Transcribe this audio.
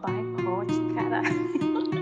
boicote, caralho.